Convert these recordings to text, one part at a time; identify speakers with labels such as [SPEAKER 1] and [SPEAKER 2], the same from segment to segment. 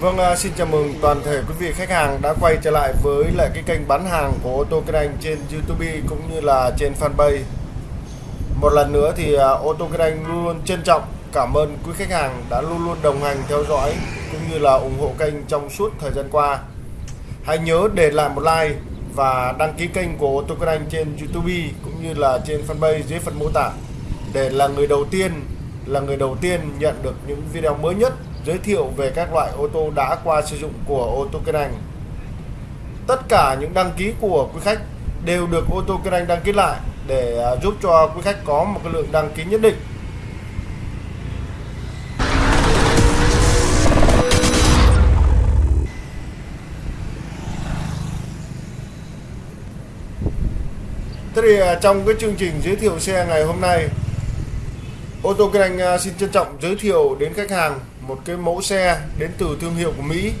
[SPEAKER 1] Vâng, à, xin chào mừng toàn thể quý vị khách hàng đã quay trở lại với lại cái kênh bán hàng của ô tô kinh anh trên YouTube cũng như là trên fanpage. Một lần nữa thì à, ô tô kinh anh luôn luôn trân trọng cảm ơn quý khách hàng đã luôn luôn đồng hành theo dõi cũng như là ủng hộ kênh trong suốt thời gian qua. Hãy nhớ để lại một like và đăng ký kênh của ô tô kinh anh trên YouTube cũng như là trên fanpage dưới phần mô tả để là người đầu tiên là người đầu tiên nhận được những video mới nhất giới thiệu về các loại ô tô đã qua sử dụng của ô tô kinh anh tất cả những đăng ký của quý khách đều được ô tô kinh anh đăng ký lại để à, giúp cho quý khách có một cái lượng đăng ký nhất định. Thế thì à, trong cái chương trình giới thiệu xe ngày hôm nay, Ô tô kinh anh à, xin trân trọng giới thiệu đến khách hàng một cái mẫu xe đến từ thương hiệu của Mỹ.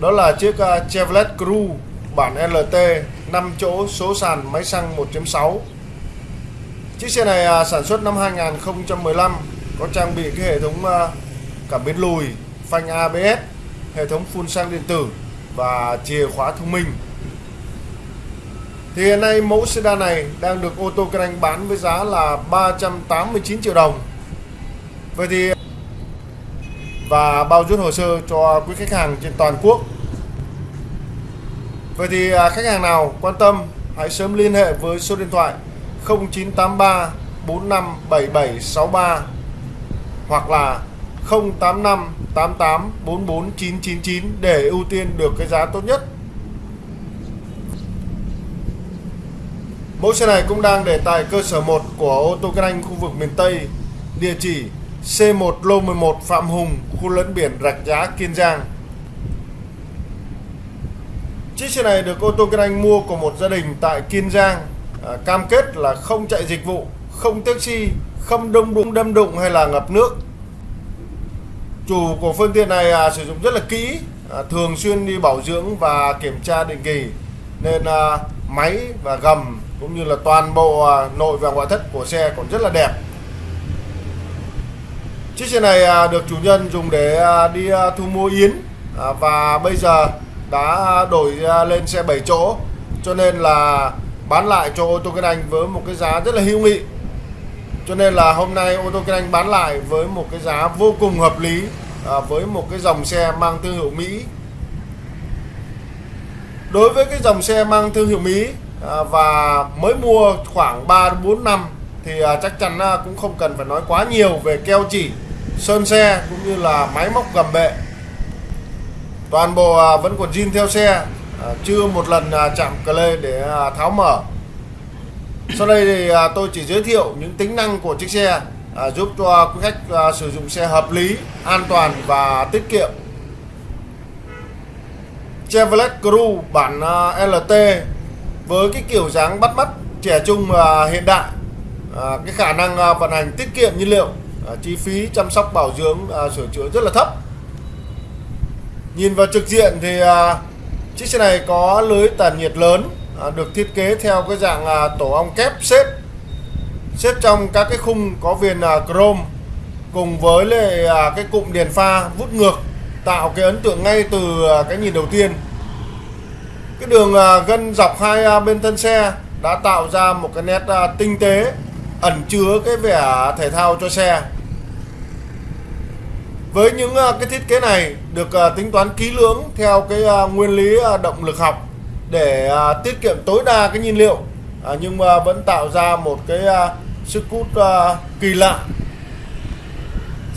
[SPEAKER 1] Đó là chiếc uh, Chevrolet Cruze bản LT 5 chỗ số sàn máy xăng 1.6 chiếc xe này uh, sản xuất năm 2015 có trang bị cái hệ thống uh, cảm biến lùi phanh ABS hệ thống phun xăng điện tử và chìa khóa thông minh. Thì hiện nay mẫu sedan này đang được ô tô kinh anh bán với giá là 389 triệu đồng. Vậy thì và bao rút hồ sơ cho quý khách hàng trên toàn quốc. Vậy thì à, khách hàng nào quan tâm hãy sớm liên hệ với số điện thoại 0983 457763 hoặc là 085 88 44 999 để ưu tiên được cái giá tốt nhất. Mẫu xe này cũng đang để tại cơ sở 1 của ô tô kinh anh khu vực miền Tây, địa chỉ C1 lô 11 Phạm Hùng, khu lẫn biển Rạch Giá, Kiên Giang. Chiếc xe này được ô tô kinh anh mua của một gia đình tại Kiên Giang. À, cam kết là không chạy dịch vụ, không taxi, không đông đụng đâm đụng hay là ngập nước. Chủ của phương tiện này à, sử dụng rất là kỹ, à, thường xuyên đi bảo dưỡng và kiểm tra định kỳ. Nên à, máy và gầm cũng như là toàn bộ à, nội và ngoại thất của xe còn rất là đẹp. Chiếc xe này à, được chủ nhân dùng để à, đi à, thu mua yến và bây giờ đã đổi lên xe 7 chỗ, cho nên là bán lại cho ô tô kinh anh với một cái giá rất là hữu nghị. Cho nên là hôm nay ô tô kinh anh bán lại với một cái giá vô cùng hợp lý với một cái dòng xe mang thương hiệu Mỹ. Đối với cái dòng xe mang thương hiệu Mỹ và mới mua khoảng 3 4 năm thì chắc chắn cũng không cần phải nói quá nhiều về keo chỉ sơn xe cũng như là máy móc gầm bệ. Toàn bộ à, vẫn còn zin theo xe à, chưa một lần à, chạm cờ lê để tháo mở. Sau đây thì tôi chỉ giới thiệu những tính năng của chiếc xe giúp cho quý khách sử dụng xe hợp lý, an toàn và tiết kiệm. Chevrolet Cruze bản LT với cái kiểu dáng bắt mắt, trẻ trung và hiện đại cái khả năng vận hành tiết kiệm nhiên liệu à, chi phí chăm sóc bảo dưỡng à, sửa chữa rất là thấp. Nhìn vào trực diện thì à, chiếc xe này có lưới tản nhiệt lớn à, được thiết kế theo cái dạng à, tổ ong kép xếp. Xếp trong các cái khung có viền à, chrome cùng với lại à, cái cụm đèn pha vút ngược tạo cái ấn tượng ngay từ à, cái nhìn đầu tiên. Cái đường à, gân dọc hai à, bên thân xe đã tạo ra một cái nét à, tinh tế ẩn chứa cái vẻ thể thao cho xe. Với những ờ, cái thiết kế này được ờ, tính toán kỹ lưỡng theo cái ờ, nguyên lý động lực học để tiết kiệm tối đa cái nhiên liệu nhưng mà vẫn tạo ra một cái sức hút kỳ lạ.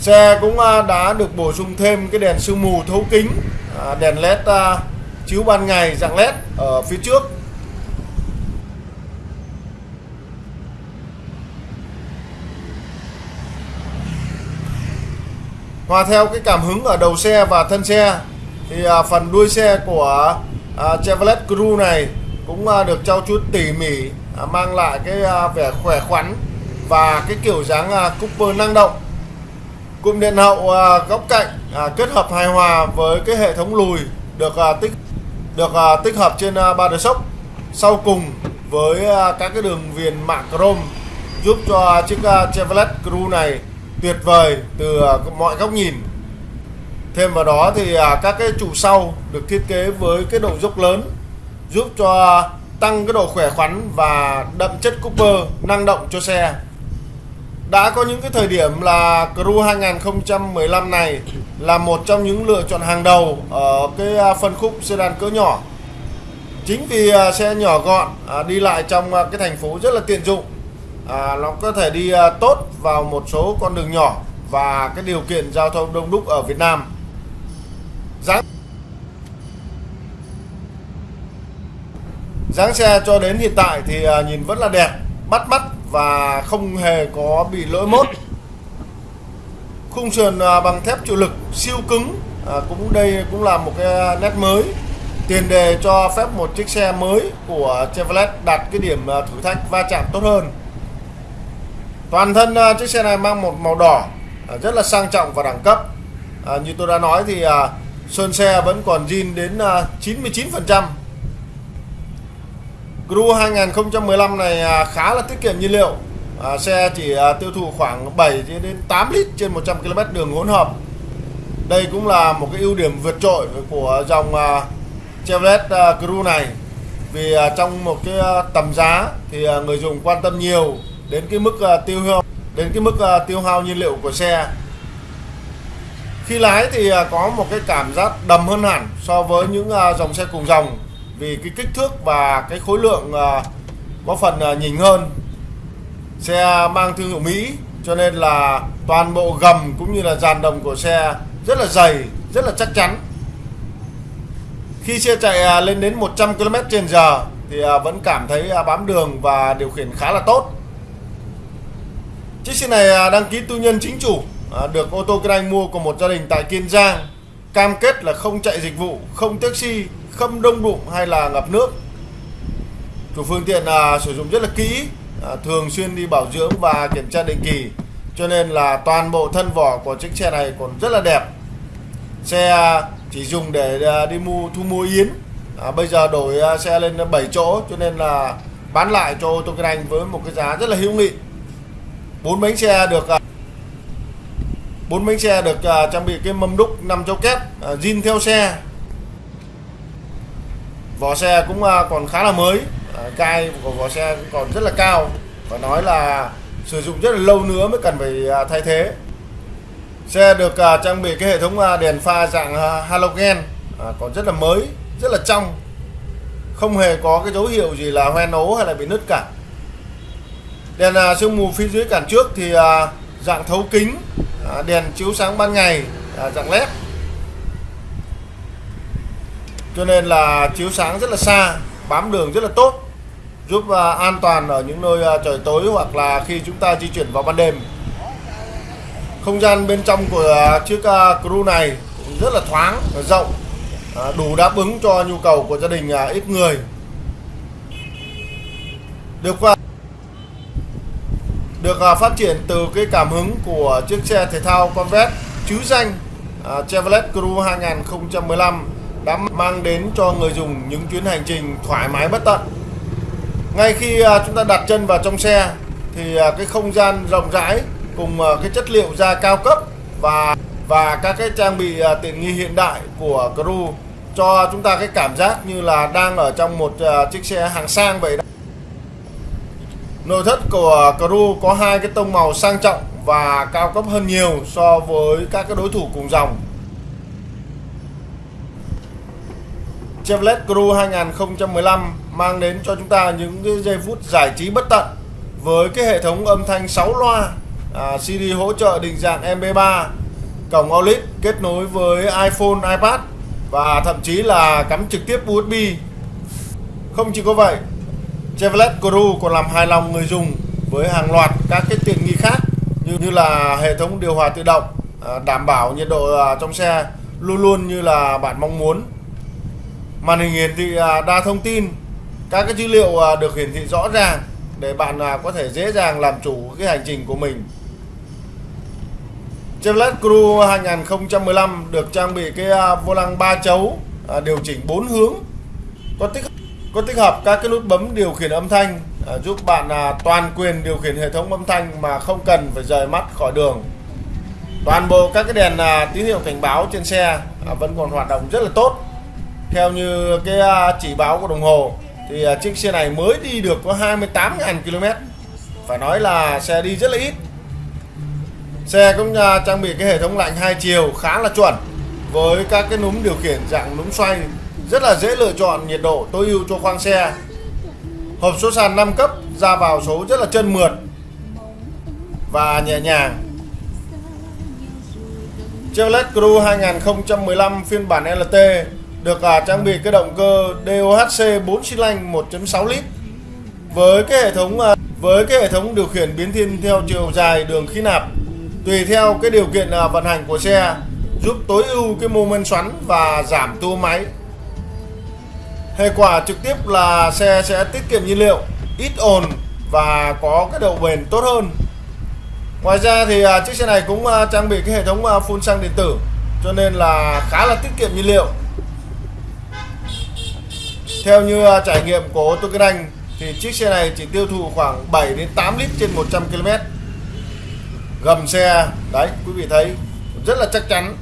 [SPEAKER 1] Xe cũng đã được bổ sung thêm cái đèn sương mù thấu kính đèn led chiếu ban ngày dạng led ở phía trước. Hòa theo cái cảm hứng ở đầu xe và thân xe thì à, phần đuôi xe của à, Chevrolet Cruze này cũng à, được trau chuốt tỉ mỉ à, mang lại cái à, vẻ khỏe khoắn và cái kiểu dáng à, Cooper năng động. Cụm điện hậu à, góc cạnh à, kết hợp hài hòa với cái hệ thống lùi được à, tích được à, tích hợp trên à, ba đờ sốc sau cùng với à, các cái đường viền mạ chrome giúp cho chiếc à, Chevrolet Cruze này tuyệt vời từ à, mọi góc nhìn. Thêm vào đó thì à, các cái trụ sau được thiết kế với cái độ dốc lớn, giúp cho à, tăng cái độ khỏe khoắn và đậm chất Cooper năng động cho xe. Đã có những cái thời điểm là Crew 2015 này là một trong những lựa chọn hàng đầu ở cái phân khúc sedan cỡ nhỏ. Chính vì xe nhỏ gọn đi lại trong cái thành phố rất là tiện dụng À, nó có thể đi à, tốt vào một số con đường nhỏ và cái điều kiện giao thông đông đúc ở Việt Nam. Dáng dáng xe cho đến hiện tại thì à, nhìn vẫn là đẹp bắt mắt và không hề có bị lỗi mốt. Khung sườn à, bằng thép chịu lực siêu cứng à, cũng đây cũng là một cái nét mới. Tiền đề cho phép một chiếc xe mới của Chevrolet đạt cái điểm thử thách va chạm tốt hơn toàn thân uh, chiếc xe này mang một màu đỏ à, rất là sang trọng và đẳng cấp. Uh, như tôi đã nói thì sơn xe vẫn còn zin đến 99% Gru 2015 này uh, khá là tiết kiệm nhiên liệu. Uh, xe chỉ uh, tiêu thụ khoảng 7 đến 8 lít trên 100 km đường hỗn hợp. Đây cũng là một cái ưu điểm vượt trội của dòng uh, Chevrolet uh, Cruze này. Vì uh, trong một cái uh, tầm giá thì uh, người dùng quan tâm nhiều đến cái mức uh, tiêu hao đến cái mức uh, tiêu hao nhiên liệu của xe. Khi lái thì uh, có một cái cảm giác đầm hơn hẳn so với những uh, dòng xe cùng dòng vì cái kích thước và cái khối lượng uh, có phần uh, nhỉnh hơn. Xe mang thương hiệu Mỹ cho nên là toàn bộ gầm cũng như là dàn đồng của xe rất là dày rất là chắc chắn. Khi xe chạy lên đến 100 km trên giờ thì vẫn cảm thấy bám đường và điều khiển khá là tốt chiếc xe này à, đăng ký tư nhân chính chủ à, được ô tô kinh anh mua của một gia đình tại Kiên Giang. Cam kết là không chạy dịch vụ không taxi không đông đụng hay là ngập nước. Chủ phương tiện là sử dụng rất là kỹ à, thường xuyên đi bảo dưỡng và kiểm tra định kỳ. Cho nên là toàn bộ thân vỏ của chiếc xe này còn rất là đẹp. Xe à, chỉ dùng để đi mua thu mua yến. À, bây giờ đổi xe lên 7 chỗ cho nên là bán lại cho ô tô kinh anh với một cái giá rất là hữu nghị bốn bánh xe được à, bốn bánh xe được à, trang bị cái mâm đúc 5 chấu kép à, zin theo xe. Vỏ xe cũng còn khá là mới. Cai của vỏ xe cũng còn rất là cao. Và nói là sử dụng rất là lâu nữa mới cần phải thay thế. Xe được trang bị cái hệ thống đèn pha dạng halogen còn rất là mới, rất là trong. Không hề có cái dấu hiệu gì là hoen ố hay là bị nứt cả đèn à, sương mù phía dưới cản trước thì à, dạng thấu kính à, đèn chiếu sáng ban ngày dạng led. Cho nên là chiếu sáng rất là xa bám đường rất là tốt giúp an toàn ở những nơi trời tối hoặc là khi chúng ta di chuyển vào ban đêm. Không gian bên trong của chiếc uh, Crew này cũng rất là thoáng và rộng đủ đáp ứng cho nhu cầu của gia đình ít người. Được qua được à, phát triển từ cái cảm hứng của chiếc xe thể thao Corvette, chứ danh à, Chevrolet Cruze 2015 đã mang đến cho người dùng những chuyến hành trình thoải mái bất tận. Ngay khi à, chúng ta đặt chân vào trong xe thì cái không gian rộng rãi cùng cái chất liệu da cao cấp và và các cái trang bị tiện nghi hiện đại của Cruze cho chúng ta cái cảm giác như là đang ở trong một chiếc xe hàng sang vậy. đó. Nội thất của Crew có hai cái tông màu sang trọng và cao cấp hơn nhiều so với các cái đối thủ cùng dòng. Chevrolet Cru 2015 mang đến cho chúng ta những cái giây phút giải trí bất tận với cái hệ thống âm thanh 6 loa à, CD hỗ trợ định dạng MP3 cổng OLED kết nối với iPhone, iPad và thậm chí là cắm trực tiếp USB không chỉ có vậy Chevrolet Cruze còn làm hài lòng người dùng với hàng loạt các cái tiện nghi khác như, như là hệ thống điều hòa tự động à, đảm bảo nhiệt độ à, trong xe luôn luôn như là bạn mong muốn. Màn hình hiển thị à, đa thông tin các cái dữ liệu được hiển thị rõ ràng để bạn có thể dễ dàng làm chủ cái hành trình của mình. Chevrolet Cruze 2015 được trang bị cái vô lăng 3 chấu điều chỉnh 4 hướng có tích có tích hợp các cái nút bấm điều khiển âm thanh à, giúp bạn à, toàn quyền điều khiển hệ thống âm thanh mà không cần phải rời mắt khỏi đường. Toàn bộ các cái đèn à, tín hiệu cảnh báo trên xe à, vẫn còn hoạt động rất là tốt. Theo như cái à, chỉ báo của đồng hồ thì à, chiếc xe này mới đi được có 28.000 km phải nói là xe đi rất là ít. Xe cũng à, trang bị cái hệ thống lạnh hai chiều khá là chuẩn với các cái núm điều khiển dạng núm xoay rất là dễ lựa chọn nhiệt độ tối ưu cho khoang xe. Hộp số sàn 5 cấp ra vào số rất là chân mượt và nhẹ nhàng. Chevrolet Cruze 2015 phiên bản LT được à, trang bị cái động cơ DOHC 4 xi lanh 1.6 lít với cái hệ thống à, với cái hệ thống điều khiển biến thiên theo chiều dài đường khí nạp, tùy theo cái điều kiện à, vận hành của xe, giúp tối ưu cái mô men xoắn và giảm tua máy hệ quả trực tiếp là xe sẽ tiết kiệm nhiên liệu, ít ồn và có cái độ bền tốt hơn. Ngoài ra thì à, chiếc xe này cũng à, trang bị cái hệ thống à, phun xăng điện tử, cho nên là khá là tiết kiệm nhiên liệu. Theo như trải nghiệm của ô tô kinh anh thì chiếc xe này chỉ tiêu thụ khoảng 7 đến 8 lít trên 100 km gầm xe, đấy, quý vị thấy, rất là chắc chắn.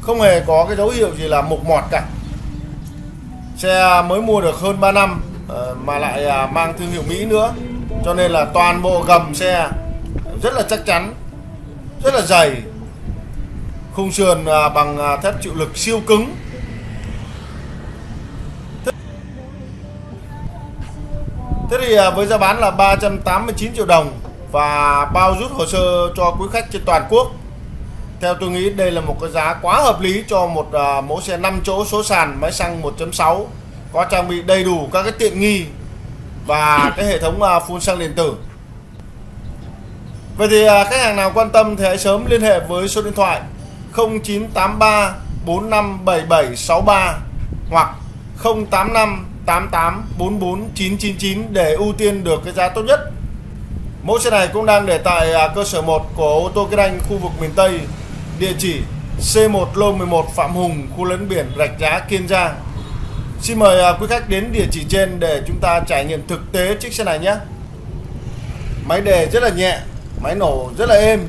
[SPEAKER 1] Không hề có cái dấu hiệu gì là mục mọt cả xe mới mua được hơn 3 năm ờ, mà lại à, mang thương hiệu Mỹ nữa. Cho nên là toàn bộ gầm xe rất là chắc chắn, rất là dày. Khung sườn à, bằng à, thép chịu lực siêu cứng. Thế thì với giá bán là 389 triệu đồng và bao rút hồ sơ cho quý khách trên toàn quốc theo tôi nghĩ đây là một cái giá quá hợp lý cho một uh, mẫu xe 5 chỗ số sàn máy xăng 1.6 có trang bị đầy đủ các cái tiện nghi và cái hệ thống uh, phun xăng điện tử Vậy thì uh, khách hàng nào quan tâm thì hãy sớm liên hệ với số điện thoại 0983 457763 hoặc 085 88 44 999 để ưu tiên được cái giá tốt nhất. Mẫu xe này cũng đang để tại cơ sở 1 của ô tô kinh anh khu vực miền Tây Địa chỉ C1 Lô 11 Phạm Hùng, khu lấn biển Rạch Giá, Kiên Giang. Xin mời à, quý khách đến địa chỉ trên để chúng ta trải nghiệm thực tế chiếc xe này nhé. Máy đề rất là nhẹ, máy nổ rất là êm.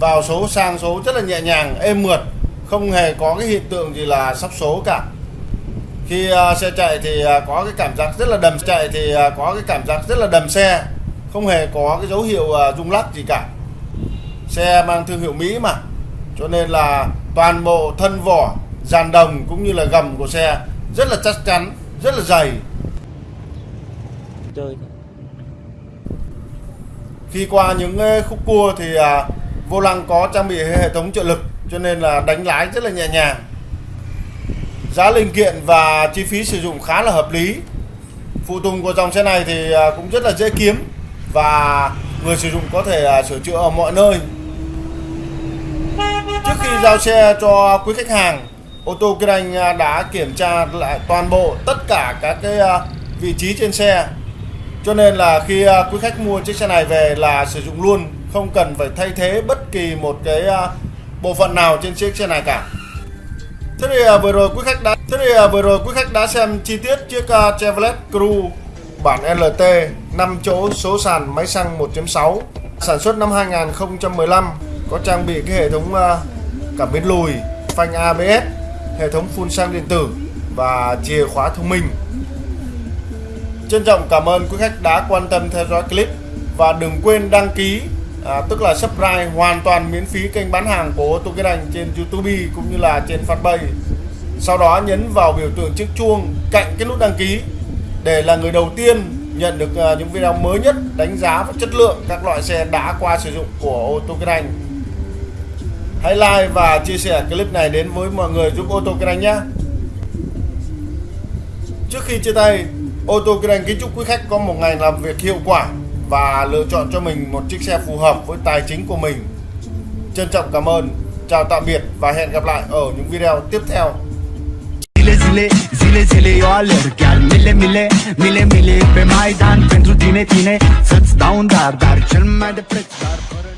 [SPEAKER 1] Vào số sang số rất là nhẹ nhàng, êm mượt, không hề có cái hiện tượng gì là sắp số cả. Khi à, xe chạy thì à, có cái cảm giác rất là đầm chạy thì có cái cảm giác rất là đầm xe, không hề có cái dấu hiệu rung lắc gì cả. Xe mang thương hiệu Mỹ mà cho nên là toàn bộ thân vỏ dàn đồng cũng như là gầm của xe rất là chắc chắn rất là dày. Chơi. Khi qua những khúc cua thì à, vô lăng có trang bị hệ thống trợ lực cho nên là đánh lái rất là nhẹ nhàng. Giá linh kiện và chi phí sử dụng khá là hợp lý. Phụ tùng của dòng xe này thì à, cũng rất là dễ kiếm và người sử dụng có thể à, sửa chữa ở mọi nơi giao xe cho quý khách hàng, ô tô Kinh Anh à, đã kiểm tra lại toàn bộ tất cả các cái à, vị trí trên xe. Cho nên là khi à, quý khách mua chiếc xe này về là sử dụng luôn, không cần phải thay thế bất kỳ một cái bộ phận nào trên chiếc xe này cả. Thế thì vừa rồi quý khách đã thế thì vừa rồi quý khách đã xem chi tiết chiếc Chevrolet Cruze bản LT 5 chỗ số sàn máy xăng 1.6 sản xuất năm 2015 có trang bị cái hệ thống cảm biến lùi phanh ABS hệ thống phun xăng điện tử và chìa khóa thông minh. Trân trọng cảm ơn quý khách đã quan tâm theo dõi clip và đừng quên đăng ký à, tức là subscribe hoàn toàn miễn phí kênh bán hàng của ô tô Kiến Anh trên YouTube cũng như là trên fanpage. Sau đó nhấn vào biểu tượng chiếc chuông cạnh cái nút đăng ký để là người đầu tiên nhận được à, những video mới nhất đánh giá và chất lượng các loại xe đã qua sử dụng của ô tô Kiến Anh. Hãy like và chia sẻ clip này đến với mọi người giúp ô tô kinh anh nhé. Trước khi chia tay ô tô kinh anh kính chúc quý khách có một ngày làm việc hiệu quả và lựa chọn cho mình một chiếc xe phù hợp với tài chính của mình. Trân trọng cảm ơn chào tạm biệt và hẹn gặp lại ở những video tiếp theo.
[SPEAKER 2] Zile zile, zile eu alerg Chiar mile mile, mile mile pe Maidan Pentru tine, tine, să-ți dau un dar Dar cel mai de preț, dar fără